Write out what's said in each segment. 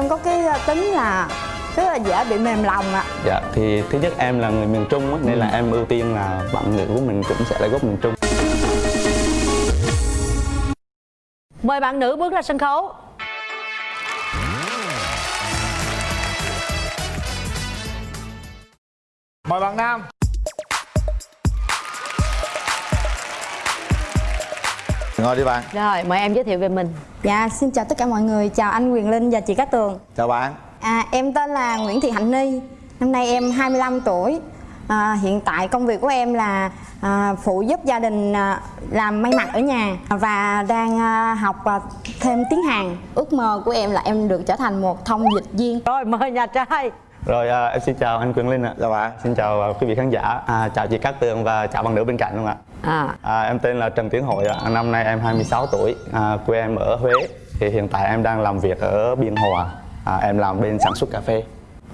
Em có cái ờ, tính là rất là dễ bị mềm lòng ạ Dạ, thì thứ nhất em là người miền Trung á, nên Ừ. là em ưu tiên là bạn nữ của mình cũng sẽ là gốc miền Trung. Mời bạn nữ bước ra sân khấu Mời bạn Nam Ngồi đi bạn. Rồi mời em giới thiệu về mình. Dạ xin chào tất cả mọi người. Chào anh Quyền Linh và chị Cát Tường. Chào bạn. À, Em tên là Nguyễn Thị Hạnh Ni. Năm nay em 25 tuổi. À, Hiện tại công việc của em là à, phụ giúp gia đình à, làm may mặc ở nhà Và đang à, học à, thêm tiếng Hàn. Ước mơ của em là em được trở thành một thông dịch viên. Rồi mời nhà trai Rồi à, em xin chào anh Quyền Linh ạ. Chào bạn Xin chào à, quý vị khán giả, à, chào chị Cát Tường và chào bạn nữ bên cạnh luôn ạ. à, À, em tên là Trần Tiến Hội ạ. Năm nay em 26 tuổi, à, quê em ở Huế. Thì hiện tại em đang làm việc ở Biên Hòa. À, em làm bên sản xuất cà phê.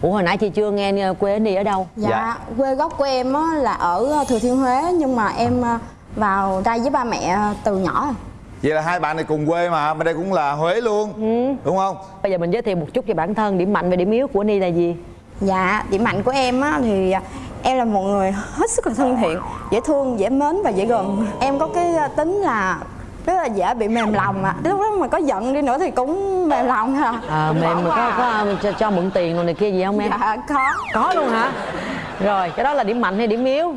Ủa hồi nãy chị chưa nghe ờ, quê đi ở đâu Dạ, Dạ. quê gốc của em á, là ở Thừa Thiên Huế Nhưng mà em à, vào đây với ba mẹ từ nhỏ rồi Vậy là hai bạn này cùng quê mà Bên đây cũng là Huế luôn Đúng không? Bây giờ mình giới thiệu một chút về bản thân Điểm mạnh và điểm yếu của Ni là gì Dạ, điểm mạnh của em á thì à, em là một người hết sức là thân thiện, dễ thương, dễ mến và dễ gần. Em có cái à, tính là rất là dễ bị mềm lòng ạ. Lúc đó mà có giận đi nữa thì cũng mềm lòng à. à, Mềm mà có, có ờ, cho, cho mượn tiền rồi này kia gì không em Dạ có. Có luôn hả Rồi cái đó là điểm mạnh hay điểm yếu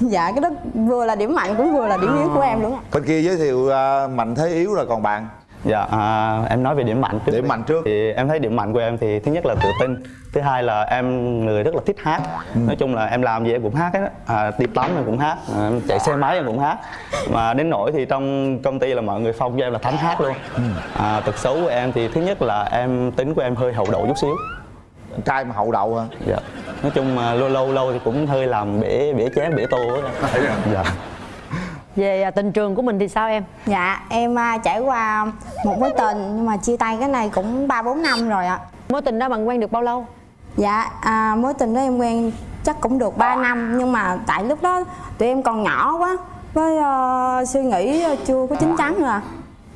Dạ cái đó vừa là điểm mạnh cũng vừa là điểm yếu của em luôn ạ. Bên kia giới thiệu à, mạnh thế yếu rồi còn bạn Dạ, à, em nói về điểm mạnh trước. Điểm đi. mạnh trước. Thì em thấy điểm mạnh của em thì thứ nhất là tự tin, thứ hai là em người rất là thích hát. Nói chung là em làm gì em cũng hát hết. À, đi tắm em cũng hát, à, em chạy xe máy em cũng hát. Mà đến nỗi thì trong công ty là mọi người phong cho em là thánh hát luôn. À, tật xấu của em thì thứ nhất là em tính của em hơi hậu đậu chút xíu. Trai mà hậu đậu hả? Dạ. Nói chung mà lâu lâu lâu thì cũng hơi làm bể bể chén bể tô á. Dạ. Về à, tình trường của mình thì sao em Dạ em à, trải qua một mối tình nhưng mà chia tay cái này cũng 3 4 năm rồi ạ. Mối tình đó bạn quen được bao lâu Dạ à, mối tình đó em quen chắc cũng được 3 năm nhưng mà tại lúc đó tụi em còn nhỏ quá với ờ, suy nghĩ chưa có chín chắn rồi.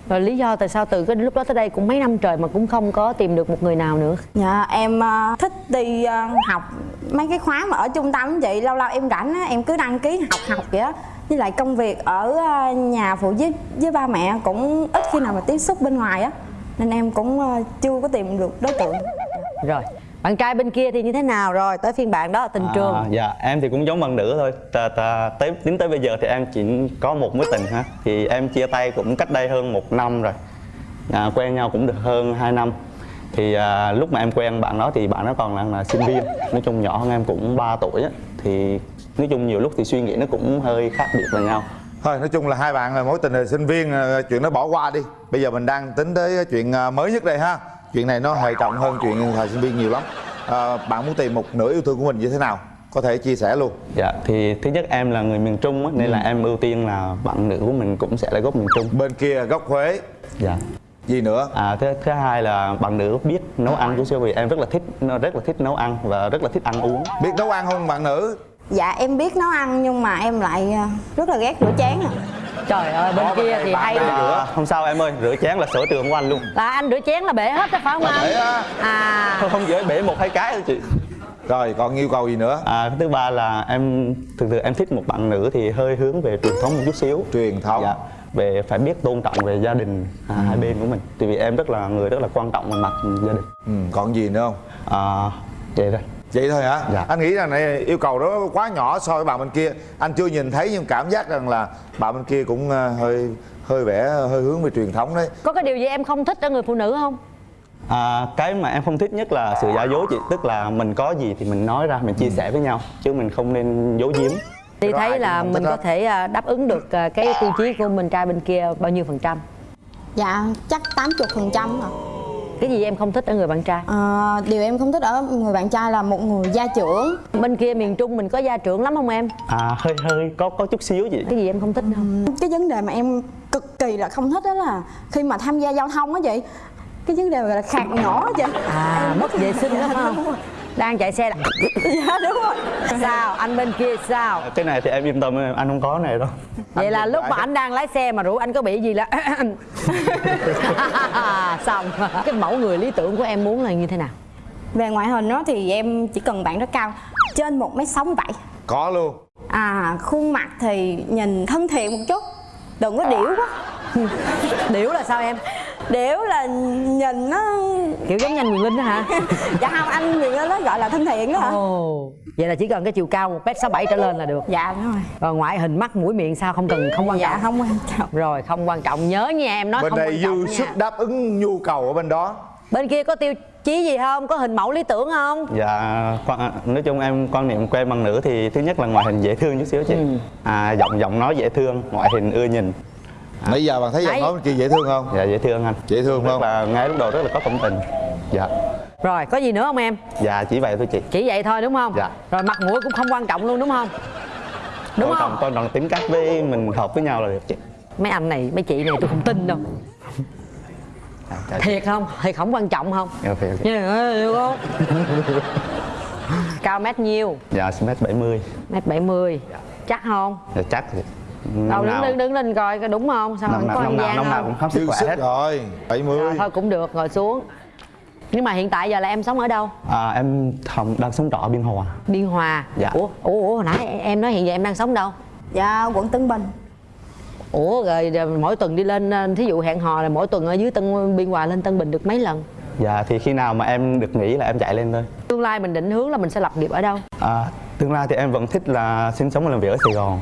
Rồi lý do tại sao từ cái lúc đó tới đây cũng mấy năm trời mà cũng không có tìm được một người nào nữa Dạ em ờ, thích đi ờ, học mấy cái khóa mà ở trung tâm chị lâu lâu em rảnh á em cứ đăng ký học học vậy á. Với lại công việc ở ờ, nhà phụ giúp với ba mẹ cũng ít khi nào mà tiếp xúc bên ngoài á. Nên em cũng ờ, chưa có tìm được đối tượng. Rồi bạn trai bên kia thì như thế nào rồi? Tới phiên bạn đó tình trường. À, dạ em thì cũng giống bạn nữ thôi. Ta, ta, tới đến tới bây giờ thì em chỉ có một mối tình ha. Thì em chia tay cũng cách đây hơn một năm rồi. À, quen nhau cũng được hơn 2 năm thì à, lúc mà em quen bạn đó thì bạn đó còn là, là sinh viên. Nói chung nhỏ hơn em cũng 3 tuổi á. Thì nói chung nhiều lúc thì suy nghĩ nó cũng hơi khác biệt với nhau. Thôi nói chung là hai bạn là mối tình là sinh viên à, Chuyện đó bỏ qua đi. Bây giờ mình đang tính tới chuyện à, mới nhất đây ha. Chuyện này nó hệ trọng hơn chuyện thời sinh viên nhiều lắm. À, Bạn muốn tìm một nửa yêu thương của mình như thế nào? Có thể chia sẻ luôn. Dạ thì thứ nhất em là người miền Trung á, nên là em ưu tiên là bạn nữ của mình cũng sẽ là gốc miền Trung. Bên kia gốc Huế. Dạ Gì nữa? À, thứ, thứ hai là bạn nữ biết nấu ăn chút xíu vì em rất là thích rất là thích nấu ăn và rất là thích ăn uống Biết nấu ăn không bạn nữ? dạ em biết nấu ăn nhưng mà em lại ờ, rất là ghét rửa chén à Trời ơi bên Có kia thì hay rửa. không sao em ơi rửa chén là sở trường của anh luôn Là anh rửa chén là bể hết đó phải không anh? bể á. À không không dễ bể một hai cái thôi chị Rồi còn yêu cầu gì nữa? à, thứ ba là em thực sự em thích một bạn nữ thì hơi hướng về truyền thống một chút xíu Truyền thống dạ về phải biết tôn trọng về gia đình à, hai bên của mình. Tại vì em rất là người rất là quan trọng về mặt gia đình. Ừ, Còn gì nữa không? à, vậy thôi. Vậy thôi hả? Dạ. Anh nghĩ rằng này yêu cầu đó quá nhỏ so với bạn bên kia. Anh chưa nhìn thấy nhưng cảm giác rằng là bạn bên kia cũng à, hơi hơi vẻ hơi hướng về truyền thống đấy. Có cái điều gì em không thích ở người phụ nữ không? À, cái mà em không thích nhất là sự giả dối chị. Tức là mình có gì thì mình nói ra mình chia sẻ với nhau chứ mình không nên giấu giếm Ai thấy là mình có thể à, đáp ứng được à, cái tiêu chí của mình trai bên kia bao nhiêu phần trăm dạ chắc 80 phần trăm à Cái gì em không thích ở người bạn trai? Ờ, điều em không thích ở người bạn trai là một người gia trưởng Bên kia miền Trung mình có gia trưởng lắm không em? à hơi hơi có có chút xíu chị Cái gì em không thích không? cái vấn đề mà em cực kỳ là không thích đó là khi mà tham gia giao thông á chị cái vấn đề là khạc nhỏ á chị À mất vệ sinh đó không? Đang chạy xe là dạ đúng rồi. Sao? Anh bên kia sao? Cái này thì em yên tâm anh không có này đâu. Vậy là Anh lúc mà anh đang lái xe mà rủ anh có bị gì là xong. Cái mẫu người lý tưởng của em muốn là như thế nào? Về ngoại hình đó thì em chỉ cần bạn rất cao trên một m sáu bảy. Có luôn. À khuôn mặt thì nhìn thân thiện một chút đừng có điểu quá. Điểu là sao em điểu là nhìn nó kiểu giống như anh Quyền Linh đó hả? Dạ không anh người nó gọi là thân thiện đó hả? Ồ. Vậy là chỉ cần cái chiều cao một m sáu bảy trở lên là được. Dạ đúng rồi. Còn ngoại hình mắt mũi miệng sao không cần không quan dạ trọng. không quan trọng. Rồi không quan trọng. Nhớ nha em nói bên không đây quan trọng dư nha. sức đáp ứng nhu cầu ở bên đó. Bên kia có tiêu chí gì không? Có hình mẫu lý tưởng không? Dạ quan, nói chung em quan niệm quen bằng nữ thì thứ nhất là ngoại hình dễ thương chút xíu chị. À giọng giọng nói dễ thương ngoại hình ưa nhìn nãy giờ bạn thấy giọng Đấy. nói bên kia dễ thương không? Dạ dễ thương anh. Dễ thương rất không? là ngay lúc đầu rất là có cảm tình. Dạ. Rồi có gì nữa không em? Dạ chỉ vậy thôi chị. Chỉ vậy thôi đúng không? Dạ. rồi mặt mũi cũng không quan trọng luôn đúng không? Đúng quan không? trọng quan trọng tính cách với mình hợp với nhau là được chị. Mấy anh này mấy chị này tôi không tin đâu. Dạ, dạ, thiệt không? Thiệt không quan trọng không? Dạ, thiệt, được không? Cao mét nhiêu? Dạ mét bảy mươi. Mét bảy mươi. Chắc không? Dạ chắc năm đứng nào? đứng đứng lên coi coi đúng không? Sao không có năm không nào? gian năm nào không? cũng khám sức khỏe hết. rồi 70 Rồi, thôi cũng được ngồi xuống. Nhưng mà hiện tại giờ là em sống ở đâu? À, em thầm đang sống trọ ở biên hòa. Biên hòa. Dạ. ủa ủa ủa hồi nãy em nói hiện giờ em đang sống đâu? Dạ quận tân bình. Ủa rồi, rồi mỗi tuần đi lên ờ, thí dụ hẹn hò là mỗi tuần ở dưới tân biên hòa lên tân bình được mấy lần? Dạ thì khi nào mà em được nghỉ là em chạy lên thôi. Tương lai mình định hướng là mình sẽ lập nghiệp ở đâu? À, tương lai thì em vẫn thích là sinh sống và làm việc ở Sài Gòn.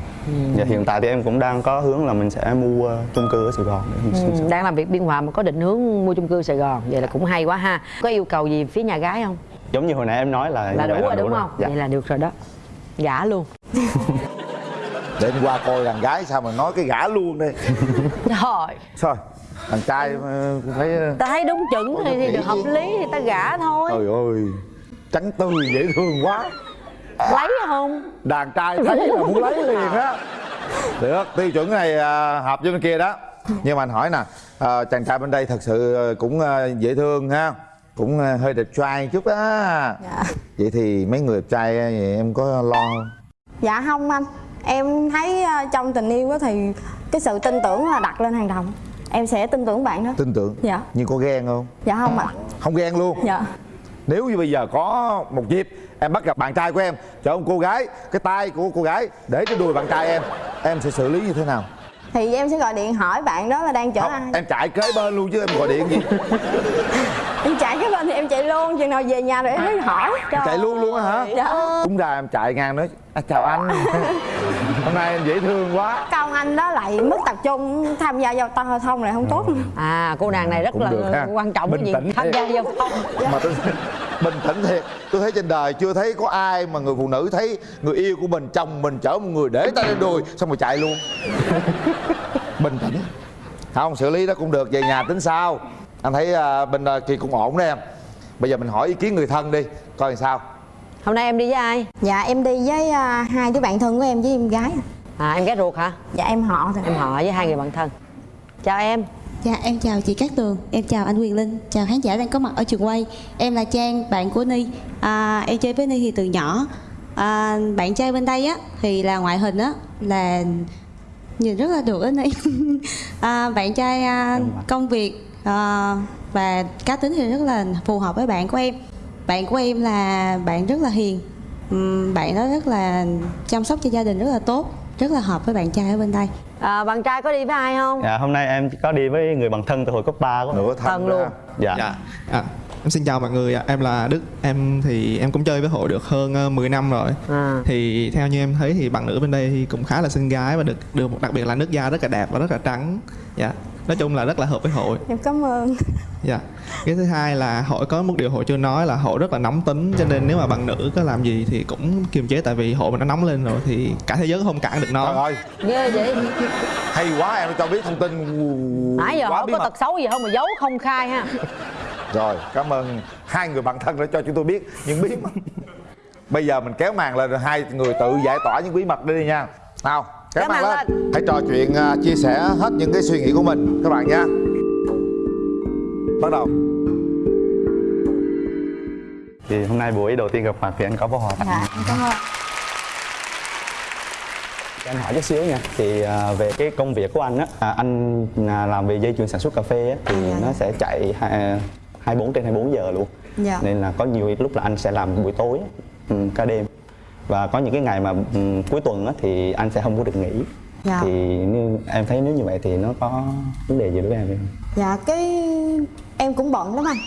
Và hiện tại thì em cũng đang có hướng là mình sẽ mua chung cư ở Sài Gòn để mình sinh Ừ, sống. đang làm việc biên hòa mà có định hướng mua chung cư sài gòn. Vậy là cũng hay quá ha. Có yêu cầu gì phía nhà gái không? Giống như hồi nãy em nói là là đủ rồi đúng không? Dạ. vậy là được rồi đó. Gả luôn. Để anh qua coi đàn gái sao mà nói cái gã luôn đây. Rồi thôi đàn trai ờ, cũng thấy ờ, ta thấy đúng chuẩn thì, thì được hợp lý thì ta gả thôi. Trời ơi trắng tươi dễ thương quá lấy không? Đàn trai thấy là muốn lấy liền á. Được tiêu chuẩn này à, hợp với bên kia đó. Nhưng mà anh hỏi nè à, chàng trai bên đây thật sự ờ, cũng ờ, dễ thương ha. Cũng hơi đẹp trai chút á. Dạ. Vậy thì mấy người đẹp trai vậy em có lo không? Dạ không anh. Em thấy trong tình yêu thì cái sự tin tưởng là đặt lên hàng đầu. Em sẽ tin tưởng bạn đó. Tin tưởng? Dạ. nhưng có ghen không? Dạ không ạ. Không ghen luôn? Dạ nếu như bây giờ có một dịp em bắt gặp bạn trai của em chở một cô gái cái tay của cô gái để trên đùi bạn trai em em sẽ xử lý như thế nào? Thì em sẽ gọi điện hỏi bạn đó là đang chở ai? không em chạy kế bên luôn chứ em gọi điện gì em chạy cái bên thì em chạy luôn chừng nào về nhà rồi em mới hỏi. Em chạy luôn luôn á hả? Dạ. Đúng ra em chạy ngang nói à, chào anh. Hôm nay em dễ thương quá. Con anh đó lại mất tập trung tham gia giao thông thông lại không tốt. À. Cô nàng này rất Cũng là được ha. quan trọng Bình cái việc tham gia giao thông. Mà tôi bình tĩnh thiệt. Tôi thấy trên đời chưa thấy có ai mà người phụ nữ thấy người yêu của mình chồng mình chở một người để tay lên đùi xong rồi chạy luôn. Bình tĩnh. Không xử lý đó cũng được. Về nhà tính sao anh thấy à, bên à, kia cũng ổn đấy em. Bây giờ mình hỏi ý kiến người thân đi coi làm sao. Hôm nay em đi với ai? Dạ em đi với à, hai đứa bạn thân của em với em gái. À em gái ruột hả? Dạ em họ thôi. Em họ với hai người bạn thân. Chào em. Dạ em chào chị Cát Tường, em chào anh Quyền Linh, chào khán giả đang có mặt ở trường quay. Em là Trang, bạn của Ni. À, Em chơi với Ni thì từ nhỏ. À, Bạn trai bên đây á thì là ngoại hình á là nhìn rất là được á Ni. À, Bạn trai à, công việc à, và cá tính thì rất là phù hợp với bạn của em Bạn của em là bạn rất là hiền Bạn đó rất là chăm sóc cho gia đình rất là tốt Rất là hợp với bạn trai ở bên đây à, bạn trai có đi với ai không Dạ, hôm nay em có đi với người bằng thân từ hồi cấp 3 của em. nửa thân luôn. Dạ. Dạ. À, em xin chào mọi người ạ. Em là Đức. Em thì em cũng chơi với hội được hơn ờ, 10 năm rồi. À. Thì theo như em thấy thì bạn nữ bên đây thì cũng khá là xinh gái và được được đặc biệt là nước da rất là đẹp và rất là trắng. Dạ. Nói chung là rất là hợp với hội. em cảm ơn Dạ. Cái thứ hai là hội có một điều hội chưa nói là hội rất là nóng tính cho nên nếu mà bạn nữ có làm gì thì cũng kiềm chế tại vì hội mình nó nóng lên rồi thì cả thế giới không cản được trời nó. ơi ghê vậy hay quá em cho biết thông tin nãy giờ bí có tật xấu gì không mà giấu không khai ha Rồi, cảm ơn hai người bạn thân đã cho chúng tôi biết những bí mật. Bây giờ mình kéo màn lên rồi hai người tự giải tỏa những bí mật đi đi nha. Nào, Kéo màn màn lên. Hãy trò chuyện à, chia sẻ hết những cái suy nghĩ của mình các bạn nha. Bắt đầu. thì hôm nay buổi đầu tiên gặp mặt thì anh có bó hoa dạ cảm ơn anh hỏi chút xíu nha thì à, về cái công việc của anh á à, anh à, làm về dây chuyền sản xuất cà phê á thì dạ, nó sẽ chạy hai- 24 trên 24 giờ luôn Dạ. nên là có nhiều lúc là anh sẽ làm buổi tối ừ, ca đêm và có những cái ngày mà ừ, cuối tuần á thì anh sẽ không có được nghỉ Dạ. thì như em thấy nếu như vậy thì nó có vấn đề gì đối với em không? Dạ cái em cũng bận lắm anh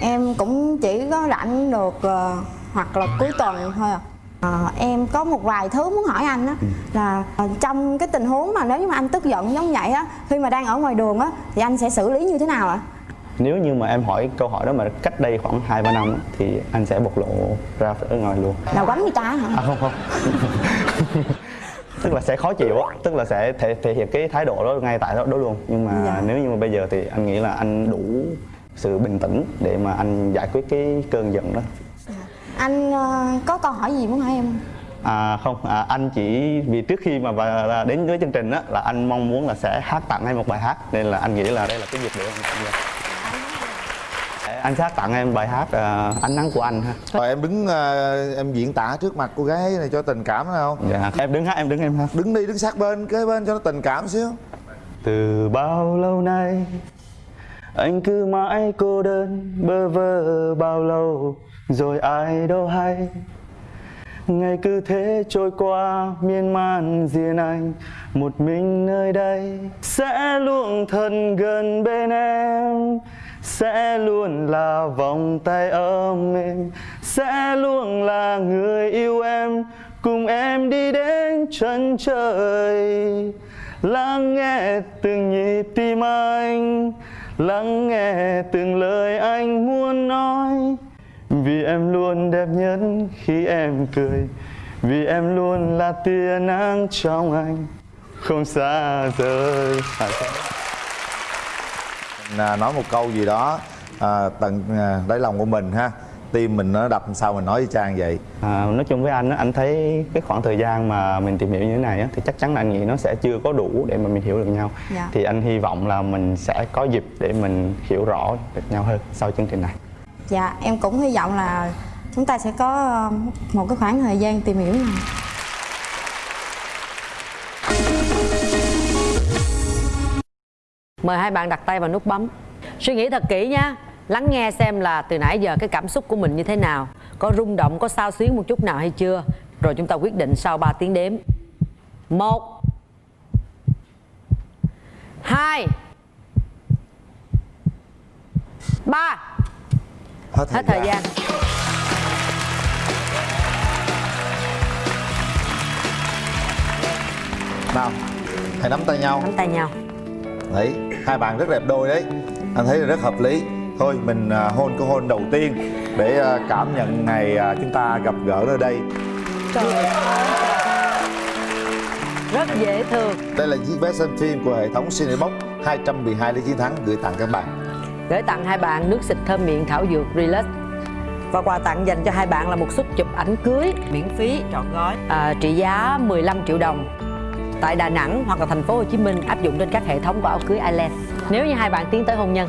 Em cũng chỉ có rảnh được ờ, hoặc là cuối tuần thôi à Ờ, em có một vài thứ muốn hỏi anh á là ờ, trong cái tình huống mà nếu như mà anh tức giận giống vậy á khi mà đang ở ngoài đường á thì anh sẽ xử lý như thế nào ạ? Nếu như mà em hỏi câu hỏi đó mà cách đây khoảng 2 3 năm thì anh sẽ bộc lộ ra ở ngoài luôn. Là quánh người ta hả? À không không. tức là sẽ khó chịu á, tức là sẽ thể thể hiện cái thái độ đó ngay tại đó, đó luôn. Nhưng mà Dạ. nếu như mà bây giờ thì anh nghĩ là anh đủ sự bình tĩnh để mà anh giải quyết cái cơn giận đó. Anh ờ, có câu hỏi gì muốn hỏi em không? À không, à, anh chỉ vì trước khi mà và đến với chương trình á là anh mong muốn là sẽ hát tặng em một bài hát nên là anh nghĩ là đây là cái dịp để anh tham gia. Anh sẽ hát tặng em bài hát à, ánh nắng của anh ha. rồi em đứng ờ, em diễn tả trước mặt cô gái này cho tình cảm phải không? Dạ, em đứng hát em đứng em hát. đứng đi đứng sát bên kế bên cho nó tình cảm xíu. Từ bao lâu nay anh cứ mãi cô đơn bơ vơ bao lâu rồi ai đâu hay. Ngày cứ thế trôi qua miên man riêng anh một mình nơi đây sẽ luôn thân gần bên em sẽ luôn là vòng tay ôm em. Sẽ luôn là người yêu em. Cùng em đi đến chân trời. Lắng nghe từng nhịp tim anh. Lắng nghe từng lời anh muốn nói. Vì em luôn đẹp nhất khi em cười. Vì em luôn là tia nắng trong anh. Không xa rời à, sao? Mình, à, nói một câu gì đó à, tận à, đáy lòng của mình ha tim mình nó đập sao mình nói với trang vậy À, nói chung với anh á, anh thấy cái khoảng thời gian mà mình tìm hiểu như thế này á, thì chắc chắn là anh nghĩ nó sẽ chưa có đủ để mà mình hiểu được nhau. Dạ. Thì anh hy vọng là mình sẽ có dịp để mình hiểu rõ được nhau hơn sau chương trình này. Dạ em cũng hy vọng là chúng ta sẽ có ờ, một cái khoảng thời gian tìm hiểu này Mời hai bạn đặt tay vào nút bấm. Suy nghĩ thật kỹ nha. Lắng nghe xem là từ nãy giờ cái cảm xúc của mình như thế nào. Có rung động, có sao xuyến một chút nào hay chưa? Rồi chúng ta quyết định sau 3 tiếng đếm. Một. Hai. Ba. Hết Hết thời gian. Nào hãy nắm tay nhau. Nắm tay nhau đấy hai bạn rất đẹp đôi đấy. Anh thấy là rất hợp lý. Thôi mình à, hôn cái hôn đầu tiên để à, cảm nhận ngày à, chúng ta gặp gỡ nơi đây. Rất dễ thương. Đây là chiếc vé xem phim của hệ thống Cinebox 212 lý chiến thắng gửi tặng các bạn. Gửi tặng hai bạn nước xịt thơm miệng thảo dược Relax. Và quà tặng dành cho hai bạn là một suất chụp ảnh cưới miễn phí. Trọn gói. À, trị giá 15 triệu đồng tại Đà Nẵng hoặc là thành phố Hồ Chí Minh áp dụng trên các hệ thống của áo cưới Island. Nếu như hai bạn tiến tới hôn nhân